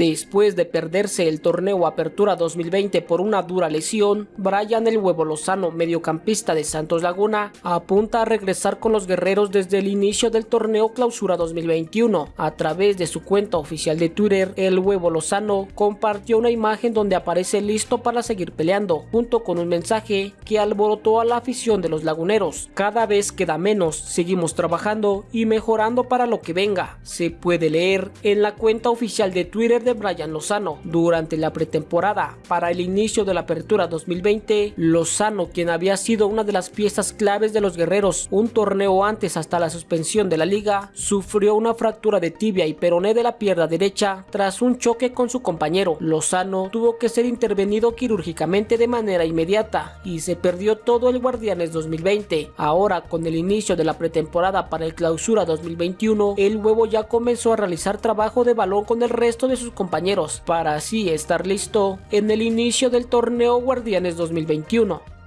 Después de perderse el torneo Apertura 2020 por una dura lesión, Brian El Huevo Lozano, mediocampista de Santos Laguna, apunta a regresar con los guerreros desde el inicio del torneo Clausura 2021. A través de su cuenta oficial de Twitter, El Huevo Lozano compartió una imagen donde aparece listo para seguir peleando, junto con un mensaje que alborotó a la afición de los laguneros. Cada vez queda menos, seguimos trabajando y mejorando para lo que venga. Se puede leer en la cuenta oficial de Twitter de Brian Lozano. Durante la pretemporada para el inicio de la apertura 2020, Lozano, quien había sido una de las piezas claves de los guerreros un torneo antes hasta la suspensión de la liga, sufrió una fractura de tibia y peroné de la pierna derecha tras un choque con su compañero. Lozano tuvo que ser intervenido quirúrgicamente de manera inmediata y se perdió todo el Guardianes 2020. Ahora, con el inicio de la pretemporada para el clausura 2021, el huevo ya comenzó a realizar trabajo de balón con el resto de compañeros para así estar listo en el inicio del torneo Guardianes 2021.